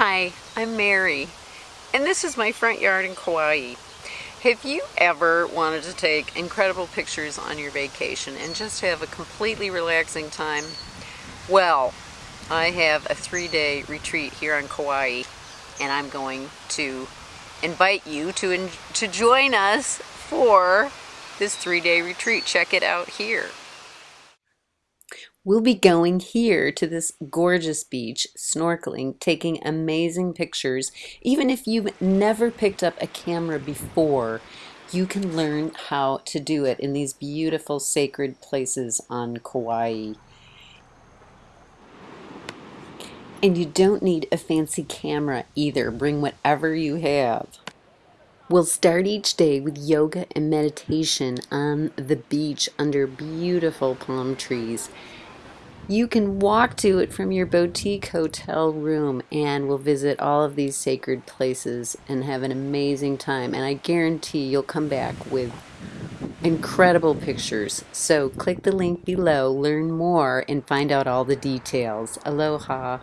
Hi, I'm Mary, and this is my front yard in Kauai. Have you ever wanted to take incredible pictures on your vacation and just have a completely relaxing time? Well, I have a three-day retreat here on Kauai, and I'm going to invite you to, to join us for this three-day retreat. Check it out here. We'll be going here to this gorgeous beach, snorkeling, taking amazing pictures. Even if you've never picked up a camera before, you can learn how to do it in these beautiful sacred places on Kauai. And you don't need a fancy camera either. Bring whatever you have. We'll start each day with yoga and meditation on the beach under beautiful palm trees. You can walk to it from your boutique hotel room and we'll visit all of these sacred places and have an amazing time. And I guarantee you'll come back with incredible pictures. So click the link below, learn more, and find out all the details. Aloha.